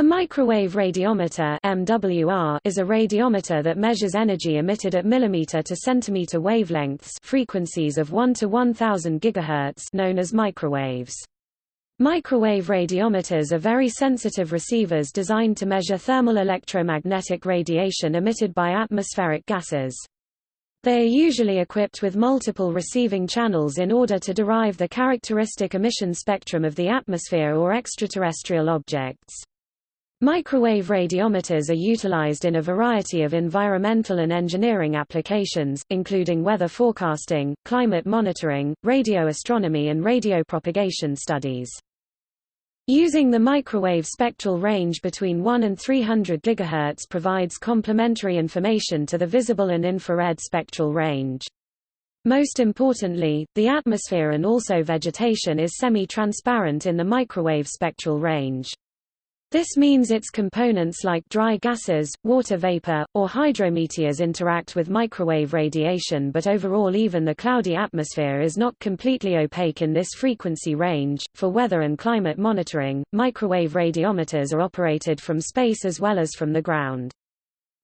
A microwave radiometer MWR is a radiometer that measures energy emitted at millimeter to centimeter wavelengths frequencies of 1 to 1000 gigahertz known as microwaves. Microwave radiometers are very sensitive receivers designed to measure thermal electromagnetic radiation emitted by atmospheric gases. They are usually equipped with multiple receiving channels in order to derive the characteristic emission spectrum of the atmosphere or extraterrestrial objects. Microwave radiometers are utilized in a variety of environmental and engineering applications, including weather forecasting, climate monitoring, radio astronomy and radio propagation studies. Using the microwave spectral range between 1 and 300 GHz provides complementary information to the visible and infrared spectral range. Most importantly, the atmosphere and also vegetation is semi-transparent in the microwave spectral range. This means its components like dry gases, water vapor, or hydrometeors interact with microwave radiation but overall even the cloudy atmosphere is not completely opaque in this frequency range. For weather and climate monitoring, microwave radiometers are operated from space as well as from the ground.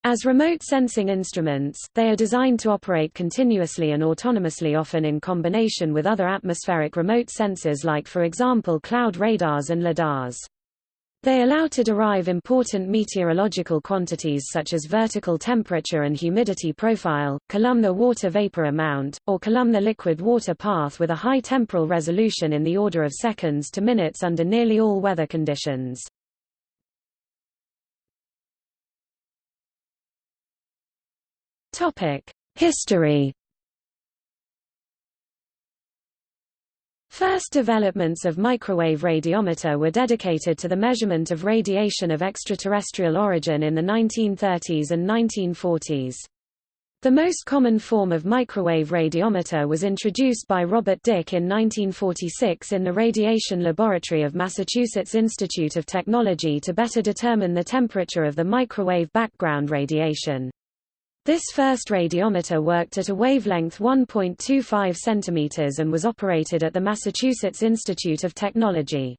As remote sensing instruments, they are designed to operate continuously and autonomously often in combination with other atmospheric remote sensors like for example cloud radars and lidars. They allow to derive important meteorological quantities such as vertical temperature and humidity profile, columnar water vapor amount, or columnar liquid water path with a high temporal resolution in the order of seconds to minutes under nearly all weather conditions. History First developments of microwave radiometer were dedicated to the measurement of radiation of extraterrestrial origin in the 1930s and 1940s. The most common form of microwave radiometer was introduced by Robert Dicke in 1946 in the Radiation Laboratory of Massachusetts Institute of Technology to better determine the temperature of the microwave background radiation. This first radiometer worked at a wavelength 1.25 cm and was operated at the Massachusetts Institute of Technology.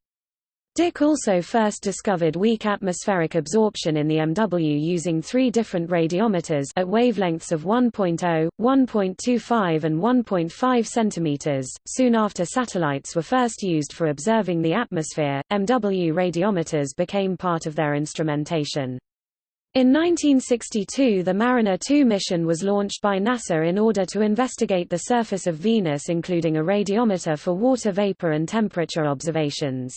Dicke also first discovered weak atmospheric absorption in the MW using three different radiometers at wavelengths of 1.0, 1.25 and 1.5 cm. Soon after satellites were first used for observing the atmosphere, MW radiometers became part of their instrumentation. In 1962 the Mariner 2 mission was launched by NASA in order to investigate the surface of Venus including a radiometer for water vapor and temperature observations.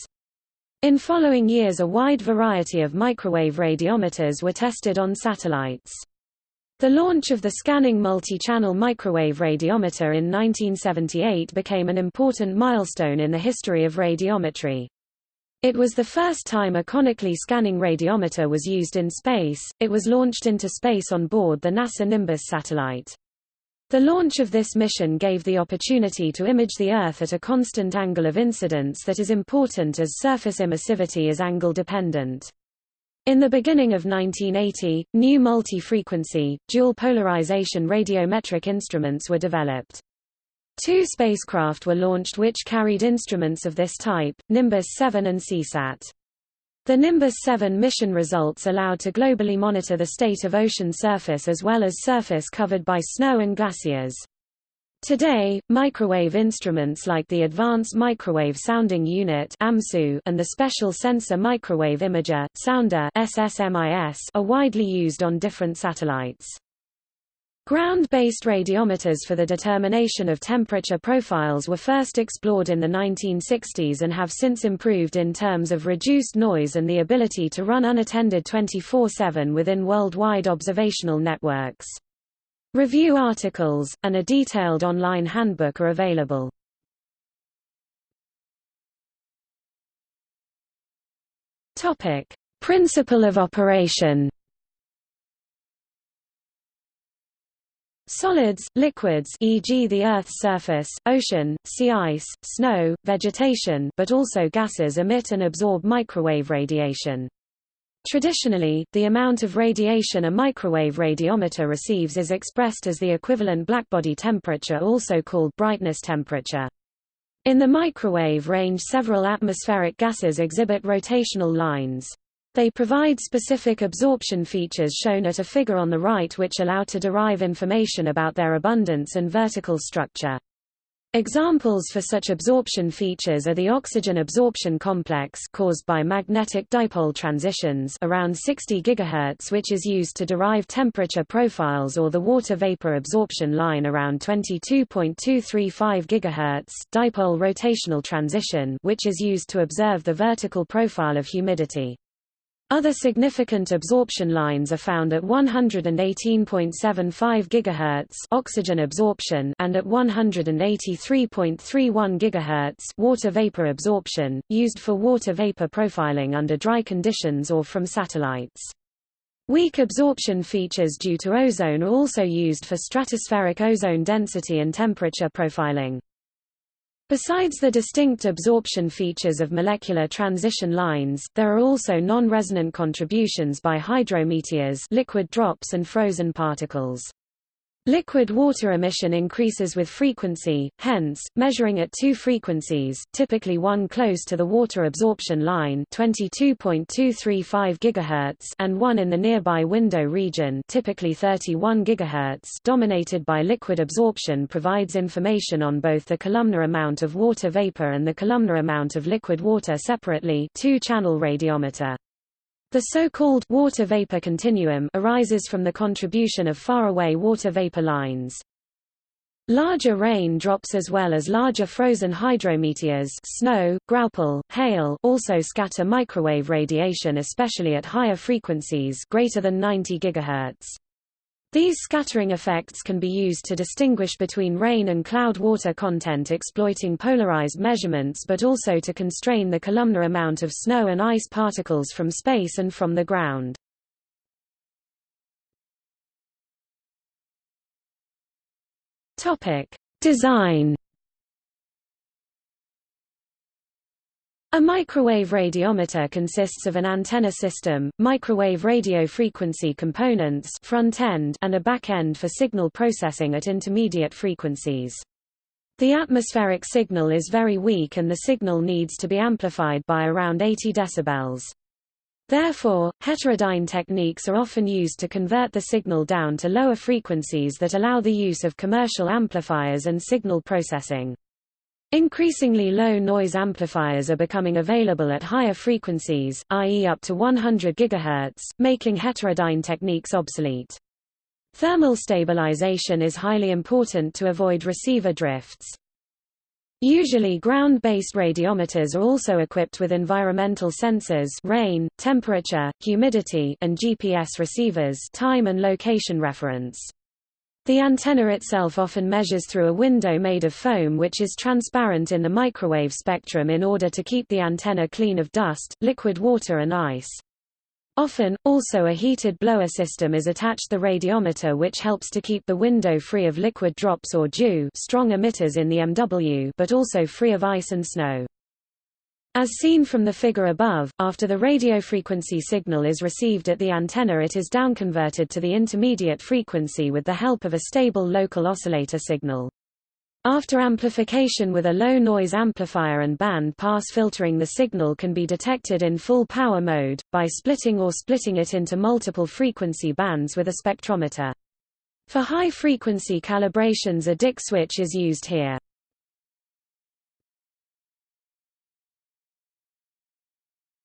In following years a wide variety of microwave radiometers were tested on satellites. The launch of the scanning multi-channel microwave radiometer in 1978 became an important milestone in the history of radiometry. It was the first time a conically scanning radiometer was used in space, it was launched into space on board the NASA Nimbus satellite. The launch of this mission gave the opportunity to image the Earth at a constant angle of incidence that is important as surface emissivity is angle dependent. In the beginning of 1980, new multi-frequency, dual polarization radiometric instruments were developed. Two spacecraft were launched which carried instruments of this type, Nimbus 7 and Seasat. The Nimbus 7 mission results allowed to globally monitor the state of ocean surface as well as surface covered by snow and glaciers. Today, microwave instruments like the Advanced Microwave Sounding Unit and the Special Sensor Microwave Imager Sounder are widely used on different satellites. Ground-based radiometers for the determination of temperature profiles were first explored in the 1960s and have since improved in terms of reduced noise and the ability to run unattended 24-7 within worldwide observational networks. Review articles, and a detailed online handbook are available. Principle of operation Solids, liquids e.g. the Earth's surface, ocean, sea ice, snow, vegetation but also gases emit and absorb microwave radiation. Traditionally, the amount of radiation a microwave radiometer receives is expressed as the equivalent blackbody temperature also called brightness temperature. In the microwave range several atmospheric gases exhibit rotational lines. They provide specific absorption features shown at a figure on the right which allow to derive information about their abundance and vertical structure. Examples for such absorption features are the oxygen absorption complex caused by magnetic dipole transitions around 60 GHz which is used to derive temperature profiles or the water vapor absorption line around 22.235 GHz dipole rotational transition which is used to observe the vertical profile of humidity. Other significant absorption lines are found at 118.75 GHz oxygen absorption and at 183.31 GHz water vapor absorption, used for water vapor profiling under dry conditions or from satellites. Weak absorption features due to ozone are also used for stratospheric ozone density and temperature profiling. Besides the distinct absorption features of molecular transition lines, there are also non-resonant contributions by hydrometeors liquid drops and frozen particles. Liquid water emission increases with frequency, hence, measuring at two frequencies, typically one close to the water absorption line 22.235 GHz and one in the nearby window region typically 31 GHz dominated by liquid absorption provides information on both the columnar amount of water vapor and the columnar amount of liquid water separately two-channel radiometer. The so-called water vapor continuum arises from the contribution of faraway water vapor lines. Larger rain drops as well as larger frozen hydrometeors snow, graupel, hail also scatter microwave radiation especially at higher frequencies greater than 90 GHz. These scattering effects can be used to distinguish between rain and cloud water content exploiting polarized measurements but also to constrain the columnar amount of snow and ice particles from space and from the ground. Topic: Design A microwave radiometer consists of an antenna system, microwave radio frequency components front end and a back end for signal processing at intermediate frequencies. The atmospheric signal is very weak and the signal needs to be amplified by around 80 decibels. Therefore, heterodyne techniques are often used to convert the signal down to lower frequencies that allow the use of commercial amplifiers and signal processing. Increasingly low noise amplifiers are becoming available at higher frequencies, i.e. up to 100 GHz, making heterodyne techniques obsolete. Thermal stabilization is highly important to avoid receiver drifts. Usually ground-based radiometers are also equipped with environmental sensors rain, temperature, humidity and GPS receivers time and location reference. The antenna itself often measures through a window made of foam which is transparent in the microwave spectrum in order to keep the antenna clean of dust, liquid water and ice. Often, also a heated blower system is attached the radiometer which helps to keep the window free of liquid drops or dew strong emitters in the MW but also free of ice and snow. As seen from the figure above, after the radio frequency signal is received at the antenna it is downconverted to the intermediate frequency with the help of a stable local oscillator signal. After amplification with a low-noise amplifier and band-pass filtering the signal can be detected in full power mode, by splitting or splitting it into multiple frequency bands with a spectrometer. For high-frequency calibrations a Dicke switch is used here.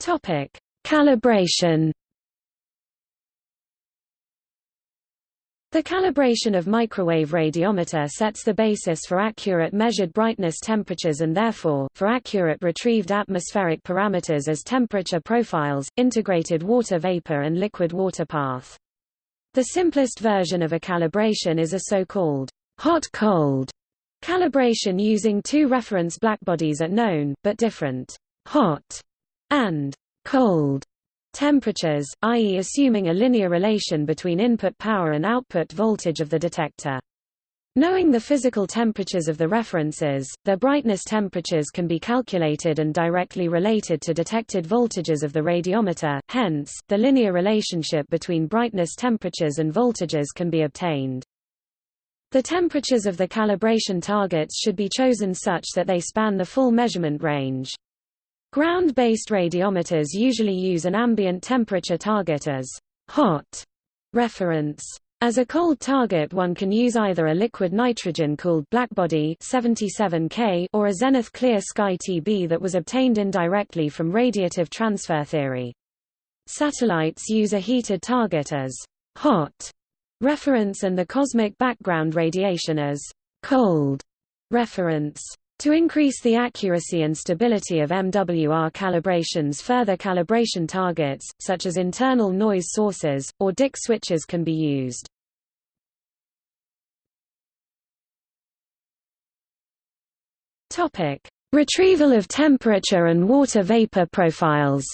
Topic: Calibration. The calibration of microwave radiometer sets the basis for accurate measured brightness temperatures and therefore, for accurate retrieved atmospheric parameters as temperature profiles, integrated water vapor and liquid water path. The simplest version of a calibration is a so-called hot-cold calibration using two reference blackbodies at known, but different hot and cold temperatures, i.e. assuming a linear relation between input power and output voltage of the detector. Knowing the physical temperatures of the references, their brightness temperatures can be calculated and directly related to detected voltages of the radiometer, hence, the linear relationship between brightness temperatures and voltages can be obtained. The temperatures of the calibration targets should be chosen such that they span the full measurement range. Ground-based radiometers usually use an ambient temperature target as hot reference. As a cold target one can use either a liquid nitrogen-cooled blackbody 77K or a zenith clear sky TB that was obtained indirectly from radiative transfer theory. Satellites use a heated target as hot reference and the cosmic background radiation as cold reference. To increase the accuracy and stability of MWR calibrations further calibration targets, such as internal noise sources, or Dicke switches can be used. Retrieval of temperature and water vapor profiles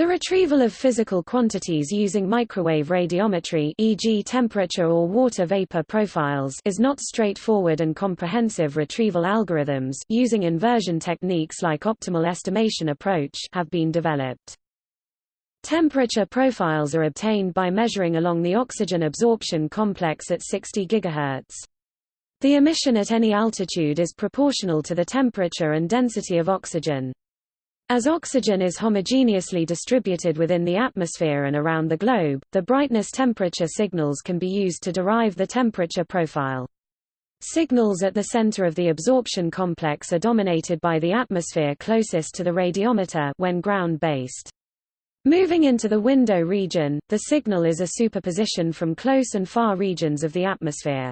The retrieval of physical quantities using microwave radiometry e.g. temperature or water vapor profiles is not straightforward and comprehensive retrieval algorithms using inversion techniques like optimal estimation approach have been developed. Temperature profiles are obtained by measuring along the oxygen absorption complex at 60 GHz. The emission at any altitude is proportional to the temperature and density of oxygen. As oxygen is homogeneously distributed within the atmosphere and around the globe, the brightness temperature signals can be used to derive the temperature profile. Signals at the center of the absorption complex are dominated by the atmosphere closest to the radiometer when ground-based. Moving into the window region, the signal is a superposition from close and far regions of the atmosphere.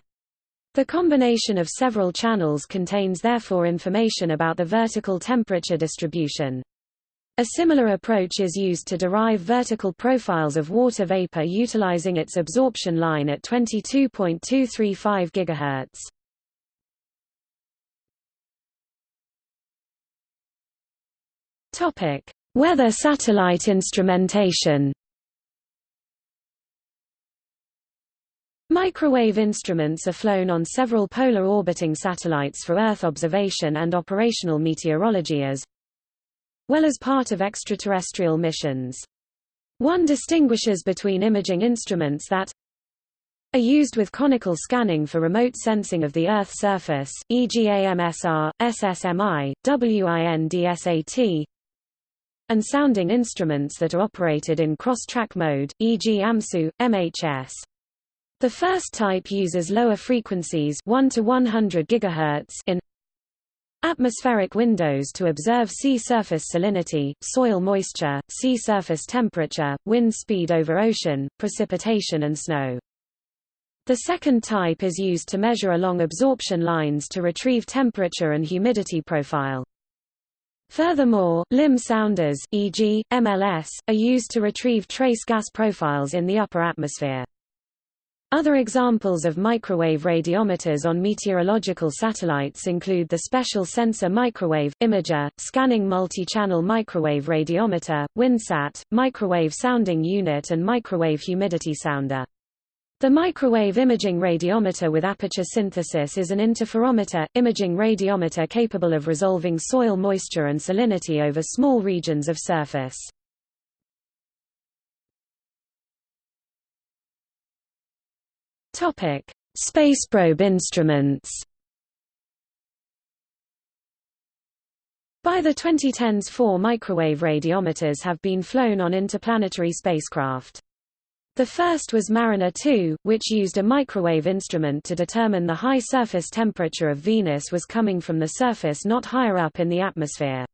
The combination of several channels contains therefore information about the vertical temperature distribution. A similar approach is used to derive vertical profiles of water vapor utilizing its absorption line at 22.235 GHz. Topic: Weather satellite instrumentation. Microwave instruments are flown on several polar orbiting satellites for Earth observation and operational meteorology as well as part of extraterrestrial missions. One distinguishes between imaging instruments that are used with conical scanning for remote sensing of the Earth's surface, e.g. AMSR, SSMI, WINDSAT, and sounding instruments that are operated in cross-track mode, e.g. AMSU, MHS. The first type uses lower frequencies 1 to 100 GHz in atmospheric windows to observe sea surface salinity, soil moisture, sea surface temperature, wind speed over ocean, precipitation and snow. The second type is used to measure along absorption lines to retrieve temperature and humidity profile. Furthermore, limb sounders e.g., MLS, are used to retrieve trace gas profiles in the upper atmosphere. Other examples of microwave radiometers on meteorological satellites include the Special Sensor Microwave, Imager, Scanning Multi-Channel Microwave Radiometer, WINDSAT, Microwave Sounding Unit and Microwave Humidity Sounder. The microwave imaging radiometer with aperture synthesis is an interferometer, imaging radiometer capable of resolving soil moisture and salinity over small regions of surface. Topic: Spaceprobe instruments. By the 2010s four microwave radiometers have been flown on interplanetary spacecraft. The first was Mariner 2, which used a microwave instrument to determine the high surface temperature of Venus was coming from the surface not higher up in the atmosphere.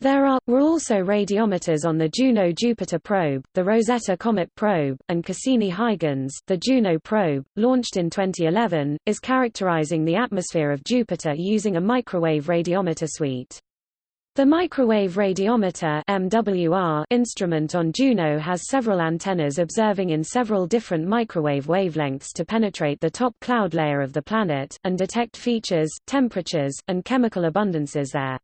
There are, were also radiometers on the Juno-Jupiter probe, the Rosetta Comet probe, and Cassini-Huygens. The Juno probe, launched in 2011, is characterizing the atmosphere of Jupiter using a microwave radiometer suite. The microwave radiometer MWR instrument on Juno has several antennas observing in several different microwave wavelengths to penetrate the top cloud layer of the planet, and detect features, temperatures, and chemical abundances there.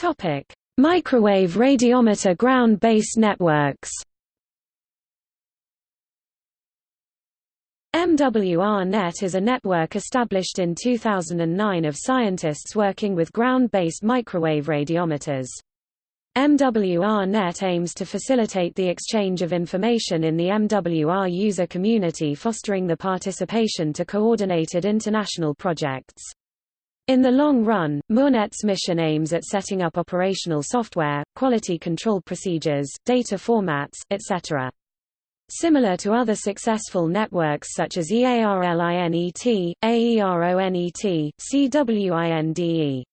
Topic: Microwave radiometer ground-based networks. MWR-Net is a network established in 2009 of scientists working with ground-based microwave radiometers. MWR-Net aims to facilitate the exchange of information in the MWR user community fostering the participation to coordinated international projects. In the long run, MWRnet's mission aims at setting up operational software, quality control procedures, data formats, etc. Similar to other successful networks such as EARLINET, AERONET, CWINDE,